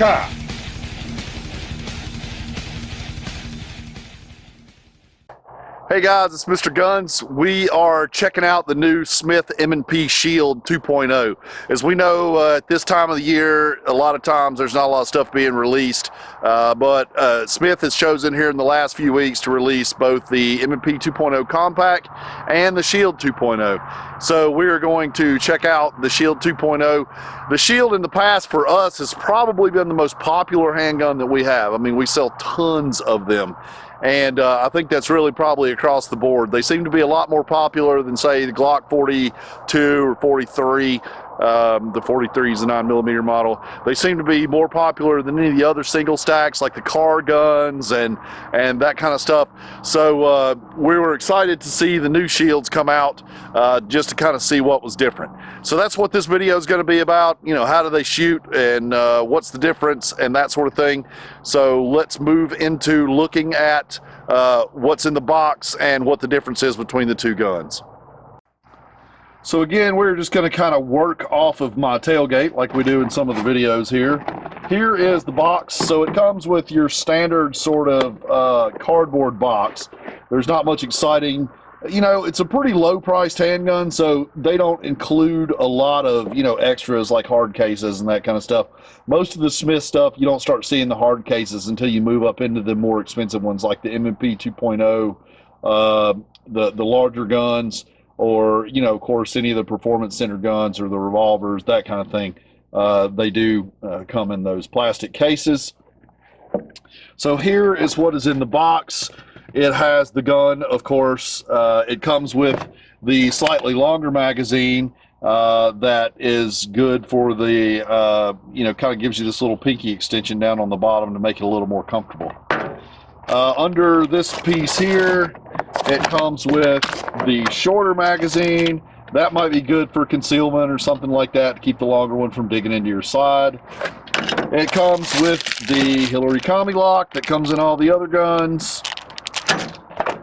America! Hey guys, it's Mr. Guns. We are checking out the new Smith M&P Shield 2.0. As we know, uh, at this time of the year, a lot of times there's not a lot of stuff being released, uh, but uh, Smith has chosen here in the last few weeks to release both the M&P 2.0 Compact and the Shield 2.0. So we are going to check out the Shield 2.0. The Shield in the past for us has probably been the most popular handgun that we have. I mean, we sell tons of them and uh, I think that's really probably across the board. They seem to be a lot more popular than say the Glock 42 or 43. Um, the 43 is a 9 millimeter model. They seem to be more popular than any of the other single stacks like the Kahr guns and and that kind of stuff. So uh, we were excited to see the new shields come out uh, just to kind of see what was different. So that's what this video is going to be about. You know, how do they shoot and uh, what's the difference and that sort of thing. So let's move into looking at uh, what's in the box and what the difference is between the two guns. So again, we're just going to kind of work off of my tailgate like we do in some of the videos here. Here is the box. So it comes with your standard sort of uh, cardboard box. There's not much exciting. You know, it's a pretty low priced handgun, so they don't include a lot of, you know, extras like hard cases and that kind of stuff. Most of the Smith stuff, you don't start seeing the hard cases until you move up into the more expensive ones like the M&P 2.0, uh, the, the larger guns or you know, of course, any of the performance center guns or the revolvers, that kind of thing. Uh, they do uh, come in those plastic cases. So here is what is in the box. It has the gun, of course. Uh, it comes with the slightly longer magazine uh, that is good for the, uh, you know, kind of gives you this little pinky extension down on the bottom to make it a little more comfortable. Uh, under this piece here, it comes with the shorter magazine. That might be good for concealment or something like that to keep the longer one from digging into your side. It comes with the Hillary Combi lock that comes in all the other guns.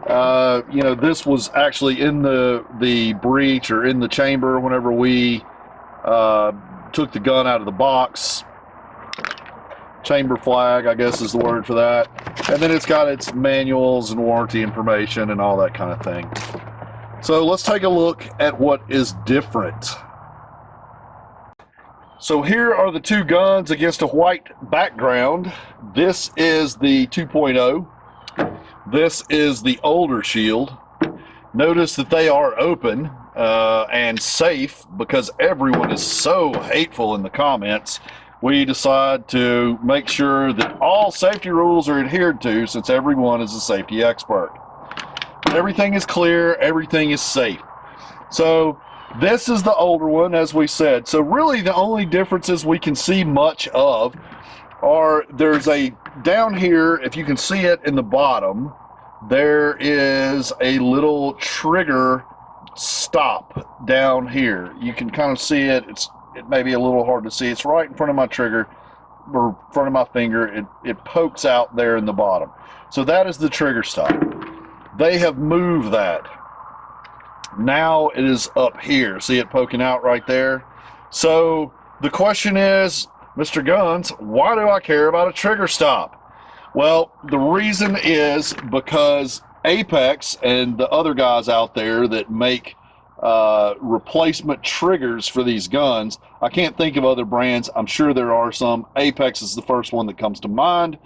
Uh, you know, this was actually in the the breech or in the chamber whenever we uh, took the gun out of the box chamber flag, I guess is the word for that. And then it's got its manuals and warranty information and all that kind of thing. So let's take a look at what is different. So here are the two guns against a white background. This is the 2.0. This is the older shield. Notice that they are open uh, and safe because everyone is so hateful in the comments we decide to make sure that all safety rules are adhered to since everyone is a safety expert. Everything is clear, everything is safe. So this is the older one, as we said. So really the only differences we can see much of are there's a, down here, if you can see it in the bottom, there is a little trigger stop down here. You can kind of see it. It's it may be a little hard to see. It's right in front of my trigger or front of my finger. It, it pokes out there in the bottom. So that is the trigger stop. They have moved that. Now it is up here. See it poking out right there? So the question is, Mr. Guns, why do I care about a trigger stop? Well, the reason is because Apex and the other guys out there that make uh, replacement triggers for these guns. I can't think of other brands. I'm sure there are some. Apex is the first one that comes to mind.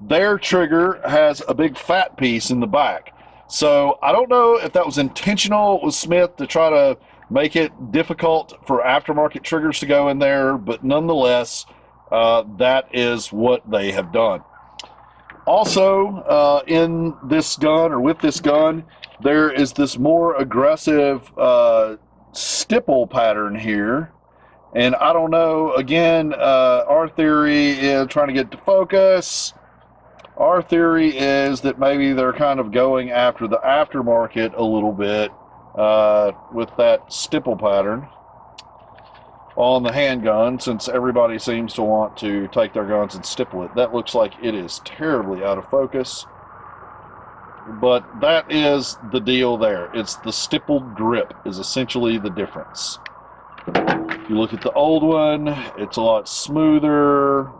Their trigger has a big fat piece in the back. So I don't know if that was intentional with Smith to try to make it difficult for aftermarket triggers to go in there, but nonetheless, uh, that is what they have done. Also, uh, in this gun or with this gun, there is this more aggressive uh, stipple pattern here. And I don't know, again, uh, our theory is trying to get to focus. Our theory is that maybe they're kind of going after the aftermarket a little bit uh, with that stipple pattern on the handgun since everybody seems to want to take their guns and stipple it. That looks like it is terribly out of focus but that is the deal there. It's the stippled grip is essentially the difference. If you look at the old one, it's a lot smoother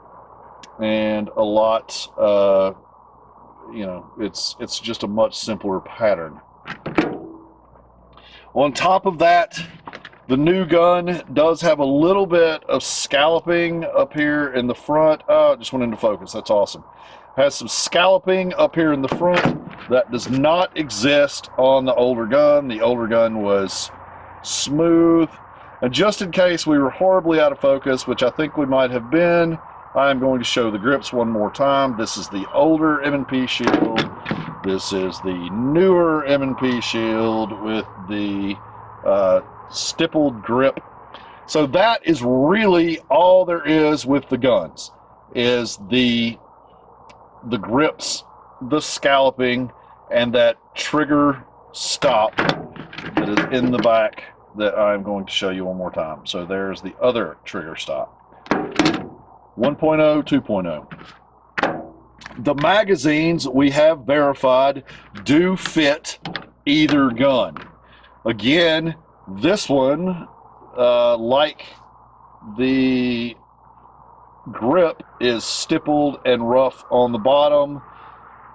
and a lot, uh, you know, it's it's just a much simpler pattern. On top of that, the new gun does have a little bit of scalloping up here in the front. Oh, it just went into focus. That's awesome. Has some scalloping up here in the front that does not exist on the older gun. The older gun was smooth. And just in case we were horribly out of focus, which I think we might have been, I am going to show the grips one more time. This is the older M&P shield. This is the newer M&P shield with the uh, stippled grip. So that is really all there is with the guns, is the the grips, the scalloping, and that trigger stop that is in the back that I'm going to show you one more time. So there's the other trigger stop. 1.0, 2.0. The magazines we have verified do fit either gun. Again, this one, uh, like the grip, is stippled and rough on the bottom.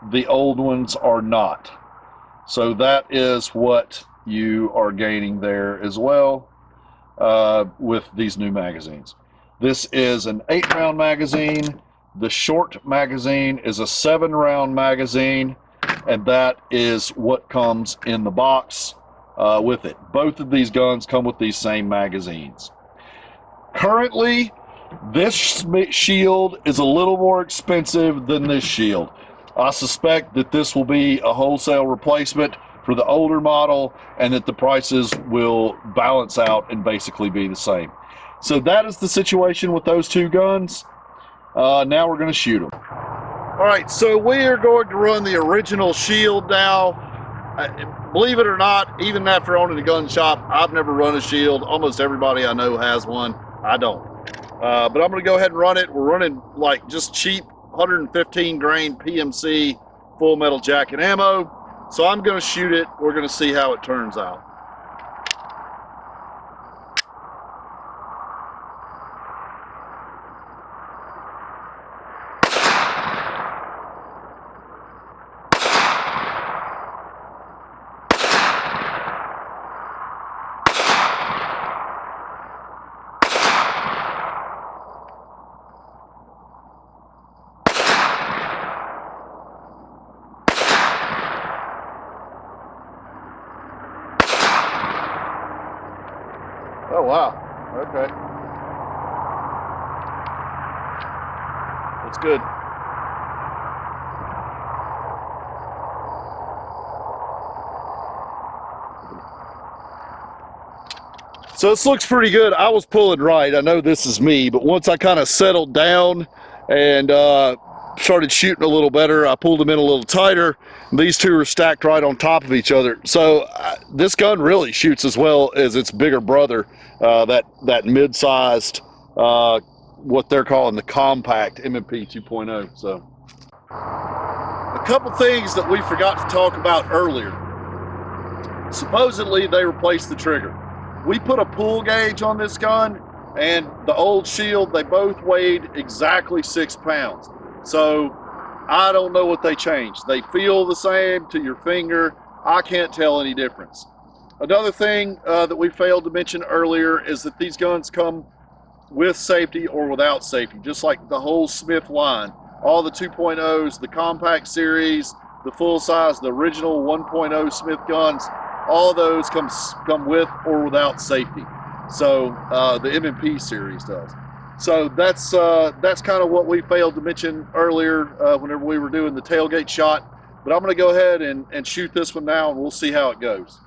The old ones are not. So that is what you are gaining there as well uh, with these new magazines. This is an eight round magazine. The short magazine is a seven round magazine, and that is what comes in the box uh, with it. Both of these guns come with these same magazines. Currently, this shield is a little more expensive than this shield. I suspect that this will be a wholesale replacement for the older model and that the prices will balance out and basically be the same. So that is the situation with those two guns. Uh, now we're going to shoot them. All right, so we are going to run the original shield now. Uh, believe it or not, even after owning a gun shop, I've never run a shield. Almost everybody I know has one. I don't. Uh, but I'm going to go ahead and run it. We're running like just cheap 115 grain PMC full metal jacket ammo. So I'm going to shoot it. We're going to see how it turns out. Oh, wow. Okay. That's good. So this looks pretty good. I was pulling right. I know this is me, but once I kind of settled down and uh, started shooting a little better. I pulled them in a little tighter. These two are stacked right on top of each other. So uh, this gun really shoots as well as its bigger brother, uh, that, that mid-sized, uh, what they're calling the compact M&P 2.0. So a couple things that we forgot to talk about earlier. Supposedly they replaced the trigger. We put a pull gauge on this gun and the old shield, they both weighed exactly six pounds. So I don't know what they changed. They feel the same to your finger. I can't tell any difference. Another thing uh, that we failed to mention earlier is that these guns come with safety or without safety, just like the whole Smith line. All the 2.0s, the compact series, the full size, the original 1.0 Smith guns, all those come, come with or without safety. So uh, the M&P series does. So that's uh, that's kind of what we failed to mention earlier uh, whenever we were doing the tailgate shot. But I'm going to go ahead and, and shoot this one now and we'll see how it goes.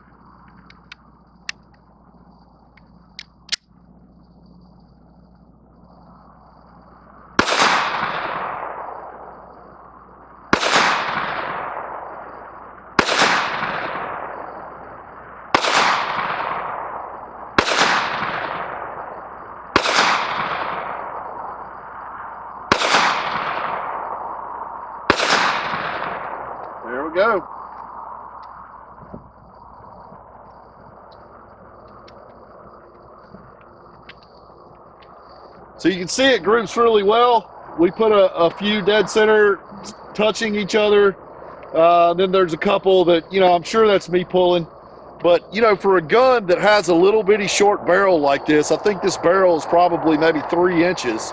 Go. So you can see it groups really well. We put a, a few dead center touching each other. Uh, then there's a couple that, you know, I'm sure that's me pulling. But, you know, for a gun that has a little bitty short barrel like this, I think this barrel is probably maybe three inches.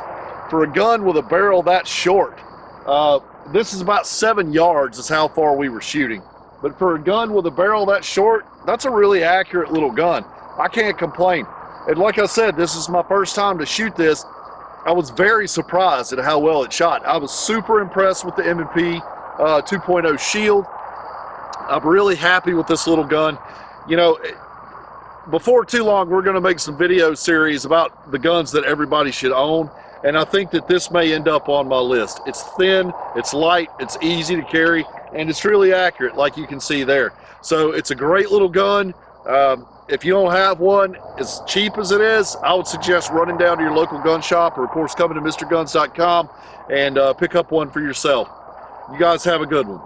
For a gun with a barrel that short, uh, this is about seven yards is how far we were shooting. But for a gun with a barrel that short, that's a really accurate little gun. I can't complain. And like I said, this is my first time to shoot this. I was very surprised at how well it shot. I was super impressed with the M&P uh, 2.0 Shield. I'm really happy with this little gun. You know, before too long, we're going to make some video series about the guns that everybody should own. And I think that this may end up on my list. It's thin, it's light, it's easy to carry, and it's really accurate, like you can see there. So it's a great little gun. Um, if you don't have one, as cheap as it is, I would suggest running down to your local gun shop or, of course, coming to MrGuns.com and uh, pick up one for yourself. You guys have a good one.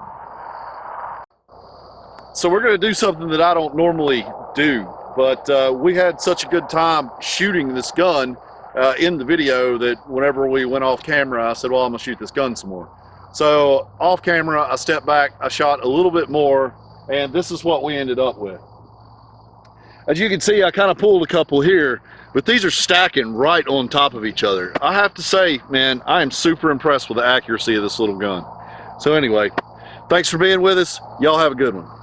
So we're going to do something that I don't normally do, but uh, we had such a good time shooting this gun uh, in the video that whenever we went off camera, I said, well, I'm to shoot this gun some more. So off camera, I stepped back, I shot a little bit more, and this is what we ended up with. As you can see, I kind of pulled a couple here, but these are stacking right on top of each other. I have to say, man, I am super impressed with the accuracy of this little gun. So anyway, thanks for being with us. Y'all have a good one.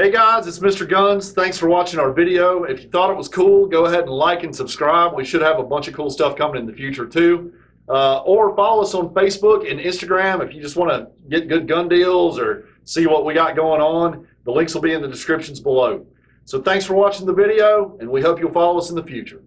Hey guys, it's Mr. Guns. Thanks for watching our video. If you thought it was cool, go ahead and like and subscribe. We should have a bunch of cool stuff coming in the future too. Uh, or follow us on Facebook and Instagram if you just want to get good gun deals or see what we got going on. The links will be in the descriptions below. So thanks for watching the video, and we hope you'll follow us in the future.